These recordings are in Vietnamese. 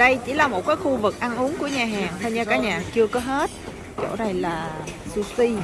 Đây chỉ là một cái khu vực ăn uống của nhà hàng thôi nha cả nhà, chưa có hết. Chỗ này là sushi.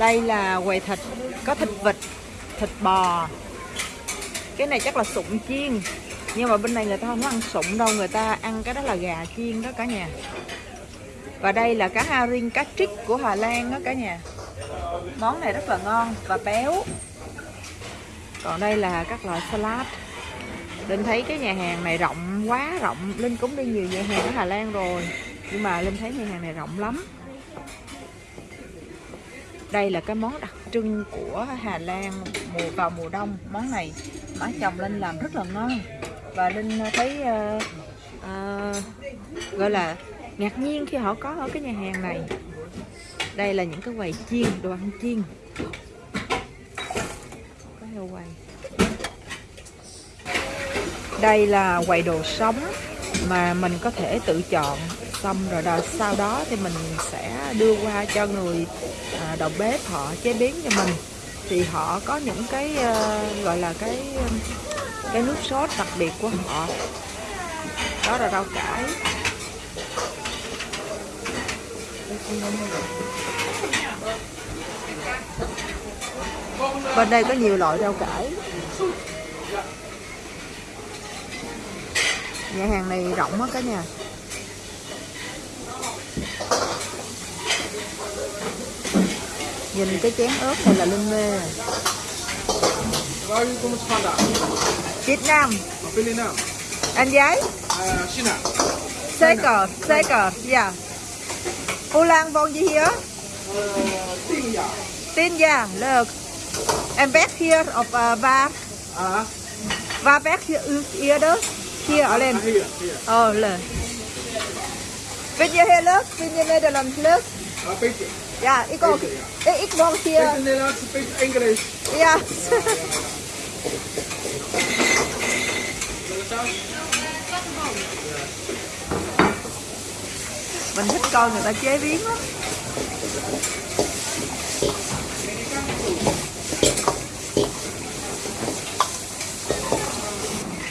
Đây là quầy thịt, có thịt vịt, thịt bò. Cái này chắc là sụn chiên Nhưng mà bên này người ta không có ăn sụn đâu, người ta ăn cái đó là gà chiên đó cả nhà. Và đây là cá haring, cá trích của Hà Lan đó cả nhà. Món này rất là ngon và béo. Còn đây là các loại salad. Linh thấy cái nhà hàng này rộng quá rộng. Linh cũng đi nhiều nhà hàng ở Hà Lan rồi Nhưng mà Linh thấy nhà hàng này rộng lắm đây là cái món đặc trưng của Hà Lan mùa vào mùa đông. Món này má chồng Linh làm rất là ngon. Và Linh ờ, thấy uh, uh, gọi là ngạc nhiên khi họ có ở cái nhà hàng này. Đây là những cái quầy chiên đồ ăn chiên. Có heo quầy đây là quầy đồ sống mà mình có thể tự chọn xong rồi đó, sau đó thì mình sẽ đưa qua cho người à, đầu bếp họ chế biến cho mình. Thì họ có những cái uh, gọi là cái cái nước sốt đặc biệt của họ. Đó là rau cải. Bên đây có nhiều loại rau cải. Nhà hàng này rộng á cả nhà. Nhìn cái chén ớt này là linh mê Việt Nam anh giấy Seker Seker yeah Hoe Lan woon je hier? tien jaar. Dạ, tien jaar, leuk. En weg hier of uh, waar? uh Waar weg here, u eerder? Hier alleen. hier. Oh, leuk. Vind je heel leuk? Vind je Nederland leuk? làm beetje. Ja, ik ook. Ik woon hier. Ik ben de laatste punt Engels. Ja. Man hat het nicht erklärt, wie immer.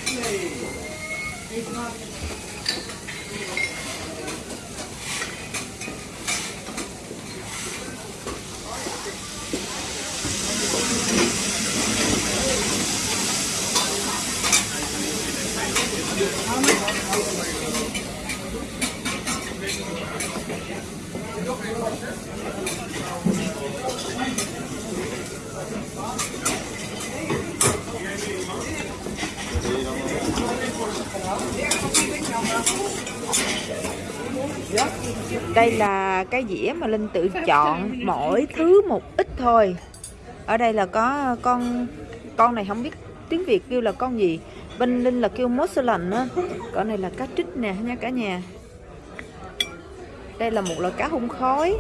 Nee, ik maak Đây là cái dĩa mà Linh tự chọn mỗi thứ một ít thôi. Ở đây là có con con này không biết tiếng Việt kêu là con gì. Bên Linh là kêu mozzarella á. Con này là cá trích nè, nha cả nhà. Đây là một loại cá hung khói.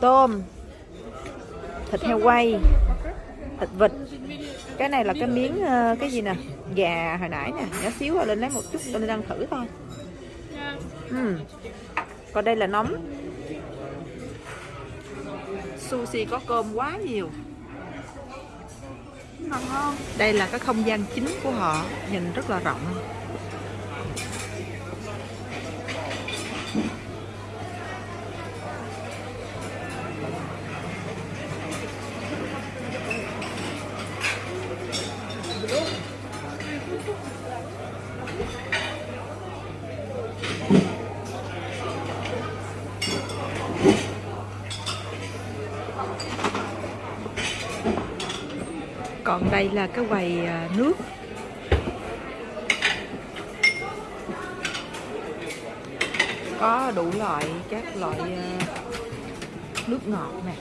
Tôm. Thịt heo quay. Thịt vịt. Cái này là cái miếng ờ, cái gì nè? Gà hồi nãy nè, nhỏ xíu rồi lên lấy một chút tôi đang thử thôi. Ừ. Còn đây là nóng Sushi có cơm quá nhiều ngon Đây là cái không gian chính của họ Nhìn rất là rộng Còn đây là cái quầy à, nước. Có đủ loại các loại à, nước ngọt nè.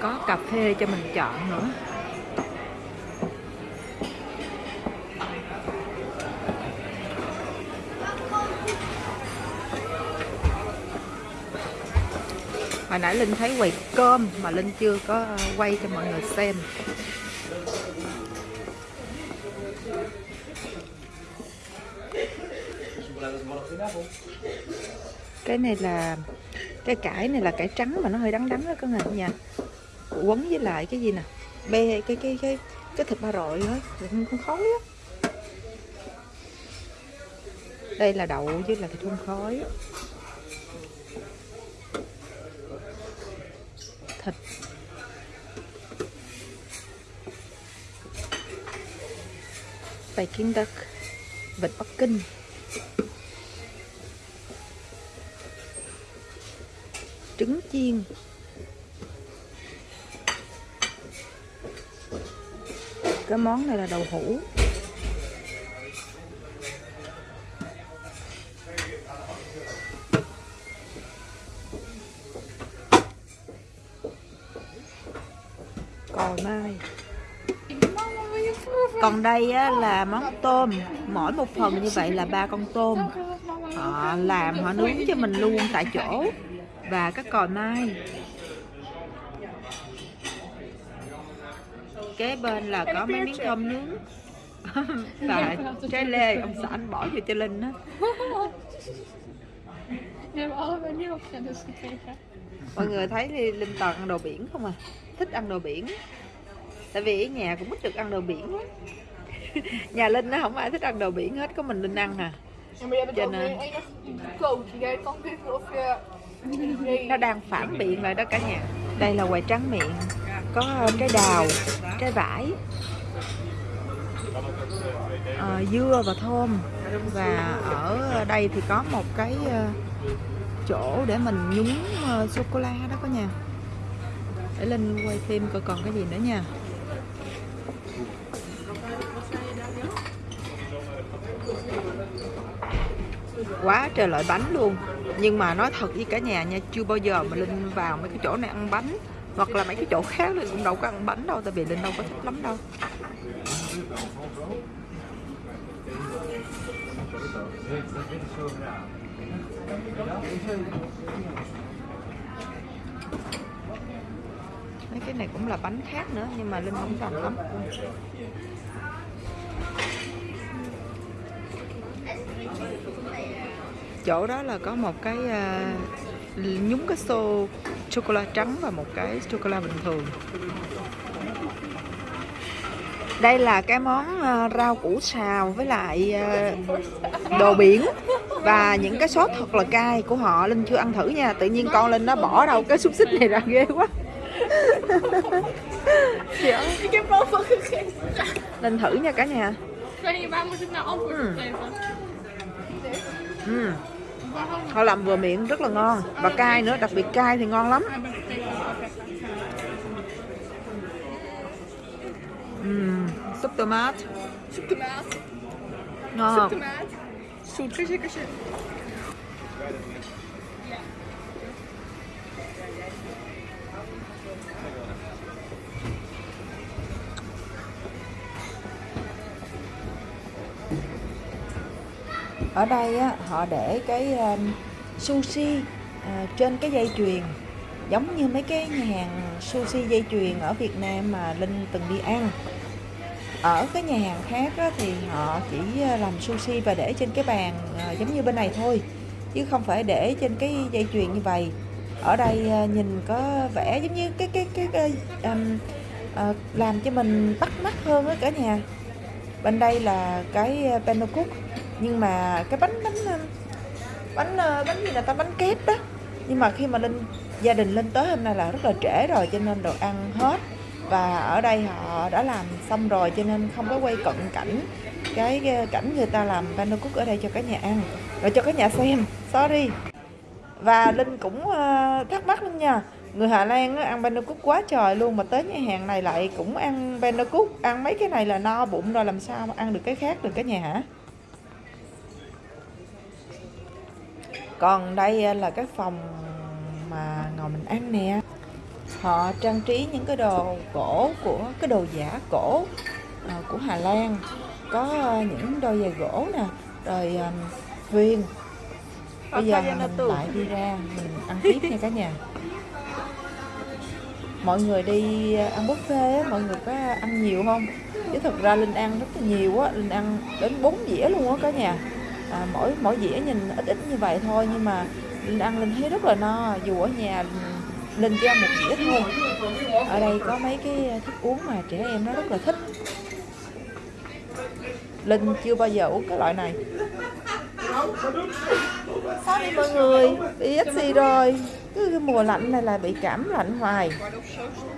Có cà phê cho mình chọn nữa. Hồi nãy linh thấy quầy cơm mà linh chưa có ờ, quay cho mọi người xem. Cái này là, cái cải này là cải trắng mà nó hơi đắng đắng đó các người nha dạ. quấn với lại cái gì nè? Bê cái cái cái cái thịt ba rọi đó thịt không khói á. Đây là đậu với là thịt hun khói thịt Peking duck vịt Bắc Kinh trứng chiên. Cái món này là đậu hũ. Còi mai còn đây á, là món tôm. Mỗi một phần như vậy là ba con tôm. Họ làm họ nướng cho mình luôn tại chỗ. Và các còi mai kế bên là có mấy miếng tôm nướng. Và trái lê ông xã anh bỏ vô cho linh á. Mọi người thấy linh toàn ăn đồ biển không à? Thích ăn đồ biển. Tại vì ở nhà cũng ít được ăn đồ biển lắm. Nhà linh nó không ai thích ăn đồ biển hết có mình linh ăn à. Je... Nee. nó đang phản biện lại đó cả nhà. Đây là quầy tráng miệng. Có trái đào trái vải. Ờ, dưa và thơm. Và ở đây thì có một cái ờ, chỗ để mình nhúng ờ, uh, sô cô la đó cả nhà để linh quay thêm coi còn cái gì nữa nha. Quá trời loại bánh luôn. Nhưng mà nói thật với cả nhà nha chưa bao giờ mà linh vào mấy cái chỗ này ăn bánh. Hoặc là mấy cái chỗ khác linh cũng đâu có ăn bánh đâu tại vì linh đâu có thích lắm đâu mấy cái này cũng là bánh khác nữa nhưng mà linh không cần lắm. Chỗ đó là có một cái uh, nhúng cái xô sô trắng và một cái chocolate bình thường đây là cái món à, rau củ xào với lại à, đồ biển. Và những cái sốt thật là cay của họ linh chưa ăn thử nha. Tự nhiên con linh nó bỏ đâu cái xúc xích này ra ghê quá. Dạ. Linh thử nha cả nhà. Ừ. Waarom? họ làm vừa miệng rất là ngon. Và cay nữa đặc biệt cay thì ngon lắm Bent gekeken. Ừm, súp tomat Zoek tomaat. ngon Zoek tomaat. Zoet. Kusje, kusje. ở đây á, họ để cái um, sushi à, trên cái dây chuyền giống như mấy cái nhà hàng sushi dây chuyền ở Việt Nam mà Linh từng đi ăn ở cái nhà hàng khác á, thì họ chỉ ờ, làm sushi và để trên cái bàn à, giống như bên này thôi chứ không phải để trên cái dây chuyền như vậy. Ở đây à, nhìn có vẻ giống như cái cái cái, cái um, à, làm cho mình bắt mắt hơn á cả nhà. Bên đây là cái panacook nhưng mà cái bánh bánh bánh bánh gì là ta bánh kép đó. Nhưng mà khi mà linh gia đình lên tới hôm nay là rất là trễ rồi cho nên đồ ăn hết và ở đây họ đã làm xong rồi, cho nên không có quay cận cảnh cái cái cảnh người ta làm panakuk ở đây cho cả nhà ăn, rồi cho cả nhà xem. Sorry. Và linh cũng ờ, thắc mắc luôn nha. Người Hà Lan ăn ăn cook quá trời luôn mà tới nhà hàng này lại cũng ăn panakuk ăn mấy cái này là no bụng rồi làm sao mà ăn được cái khác được cả nhà hả? Còn đây là cái phòng mà ngồi mình ăn nè họ trang trí những cái đồ gỗ của cái đồ giả cổ à, của Hà Lan. Có à, những đôi giày gỗ nè rồi um, thuyền bây giờ mình lại đi ra mình ăn tiếp nha cả nhà. Mọi người đi ăn buffet á mọi người có ăn nhiều không? Chứ thật ra linh ăn rất là nhiều á linh ăn đến 4 dĩa luôn á cả nhà. À, mỗi mỗi dĩa nhìn ít ít như vậy thôi nhưng mà linh ăn linh thấy rất là no. Dù ở nhà linh ăn một dĩa thôi. Ở đây có mấy cái thức uống mà trẻ em nó rất là thích. Linh chưa bao giờ uống cái loại này. Sorry mọi người? Bị xì rồi. Cứ cái mùa lạnh này là bị cảm lạnh hoài.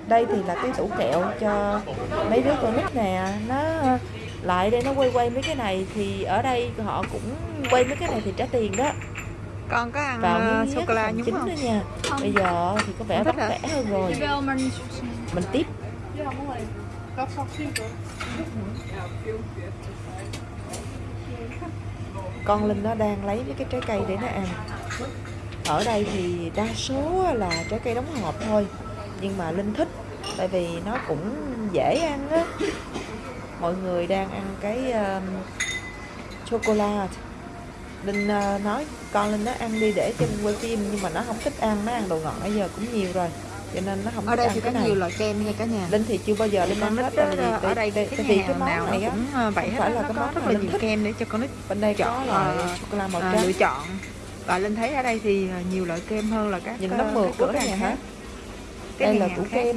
Đây thì là cái tủ kẹo cho mấy đứa con nít nè. Nó lại đây nó quay quay mấy cái này thì ở đây họ cũng quay mấy cái này thì trả tiền đó con có ăn vào miếng sô cô la nhúng không? nữa nha. Bây giờ thì có vẻ vất vả hơn rồi mình tiếp. Con linh nó đang lấy mấy cái trái cây để nó ăn. Ở đây thì đa số là trái cây đóng hộp thôi. Nhưng mà linh thích tại vì nó cũng dễ ăn á. Mọi người đang ăn cái um, sô cô la linh uh, nói con linh nó ăn đi để cho quay phim nhưng mà nó không thích ăn nó ăn đồ ngọt nãy giờ cũng nhiều rồi cho nên nó không ở thích đây ăn thì có cái này. nhiều loại kem nha cả nhà. Linh thì chưa bao giờ linh ăn hết tại vì ở đây cái vì nhà cái món nào này cũng ờ, vậy hết phải là nó cái có món rất là nhiều thích. kem để cho con nít bên đây chọn, ờ, la màu trắng. lựa chọn. Và linh thấy ở đây thì ờ, nhiều loại kem hơn là các nhìn ờ, nó mượt cửa cái hàng khác. hát Cái đây là khác kem.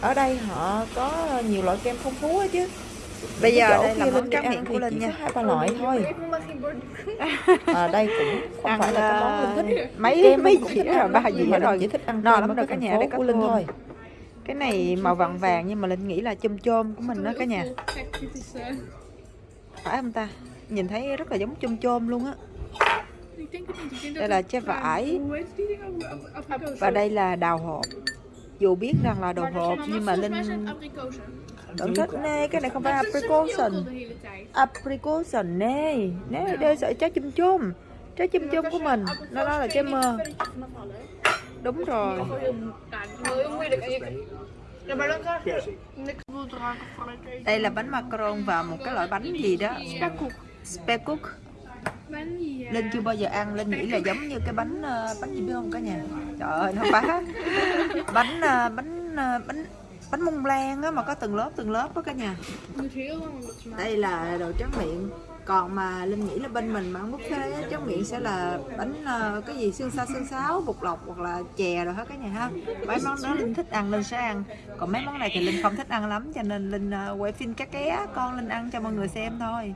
ở đây họ có nhiều loại kem phong phú chứ. Bây Cái giờ đây là món tráng miệng của linh nha. hai ba loại thôi À, đây cũng không Ăn, phải là cái món linh thích. Mấy kem mấy rồi ăn ba dĩa mà rồi chỉ thích ăn no lắm rồi cả nhà đây có của linh thôi. Cái này màu vàng vàng nhưng mà linh nghĩ là chôm chôm của mình đó cả nhà. Phải không ta? Nhìn thấy rất là giống chôm chôm luôn á. Đây là trái vải. Và đây là đào hộp. Dù biết rằng là đồ hộp nhưng mà linh vẫn thích nè cái này không phải tijd. aprikosen nè nè đây sợi trái chôm chôm trái chôm chôm của mình. nó đó là trái mơ. đúng rồi. Đây là bánh macaron và một cái loại bánh gì đó. Vanille. linh chưa bao giờ ăn. Linh nghĩ là giống như cái bánh ờ, bánh gì biết không cả nhà? Trời ơi nó bá bánh ờ, bánh ờ, bánh bánh mông lan á mà có từng lớp từng lớp đó cả nhà. Đây là đồ tráng miệng. Còn mà linh nghĩ là bên mình mà ăn buffet á, tráng miệng sẽ là bánh ờ, cái gì xương xa xương sáo bột lọc hoặc là chè rồi hết cả nhà ha. Mấy món đó linh thích ăn linh sẽ ăn. Còn mấy món này thì linh không thích ăn lắm cho nên linh ờ, quay phim cá ké con linh ăn cho mọi người xem thôi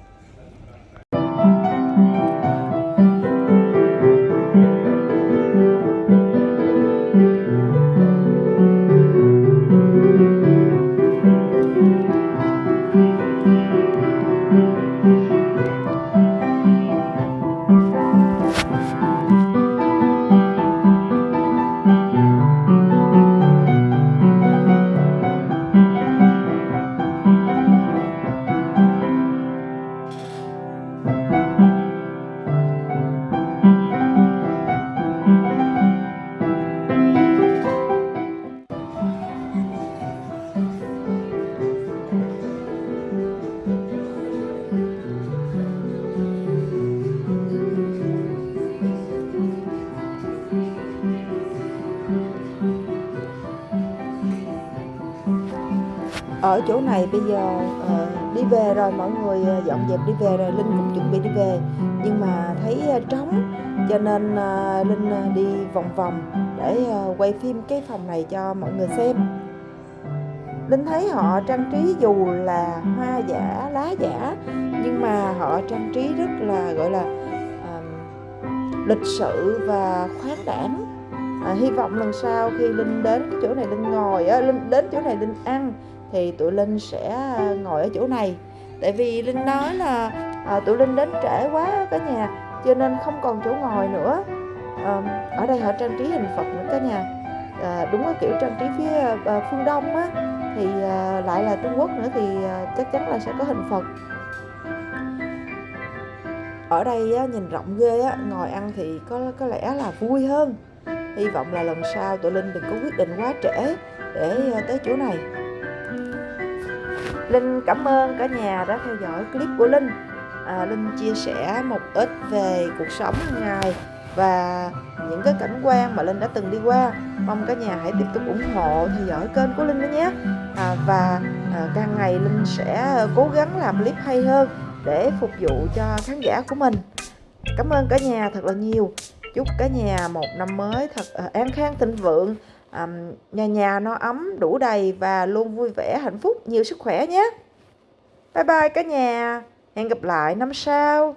ở chỗ này bây giờ uh, đi về rồi mọi người ờ, dọn dẹp đi về rồi linh cũng chuẩn bị đi về. Nhưng mà thấy uh, trống cho nên uh, linh uh, đi vòng vòng để uh, quay phim cái phòng này cho mọi người xem. Linh thấy họ trang trí dù là hoa giả lá giả nhưng mà họ trang trí rất là gọi là uh, lịch sự và khoáng đảm à, hy vọng lần sau khi linh đến cái chỗ này linh ngồi á linh đến chỗ này linh ăn thì tụi linh sẽ à, ngồi ở chỗ này. Tại vì linh nói là à, tụi linh đến trễ quá cả nhà cho nên không còn chỗ ngồi nữa. À, ở đây họ trang trí hình phật nữa cả nhà. À, đúng cái kiểu trang trí phía à, à, phương đông á thì à, lại là trung quốc nữa thì à, chắc chắn là sẽ có hình phật. Ở đây á, nhìn rộng ghê á, ngồi ăn thì có có lẽ là vui hơn. Hy vọng là lần sau tụi linh đừng có quyết định quá trễ để à, tới chỗ này linh cảm ơn cả nhà đã theo dõi clip của linh. À, linh chia sẻ một ít về cuộc sống hàng ngày và những cái cảnh quan mà linh đã từng đi qua. Mong cả nhà hãy tiếp tục ủng hộ theo dõi kênh của linh nữa nhé. À, và à, càng ngày linh sẽ cố gắng làm clip hay hơn để phục vụ cho khán giả của mình. Cảm ơn cả nhà thật là nhiều. Chúc cả nhà một năm mới thật à, an khang thịnh vượng um, nhà nhà no ấm đủ đầy và luôn vui vẻ hạnh phúc. Nhiều sức khỏe nhé. Bye bye cả nhà. Hẹn gặp lại năm sau.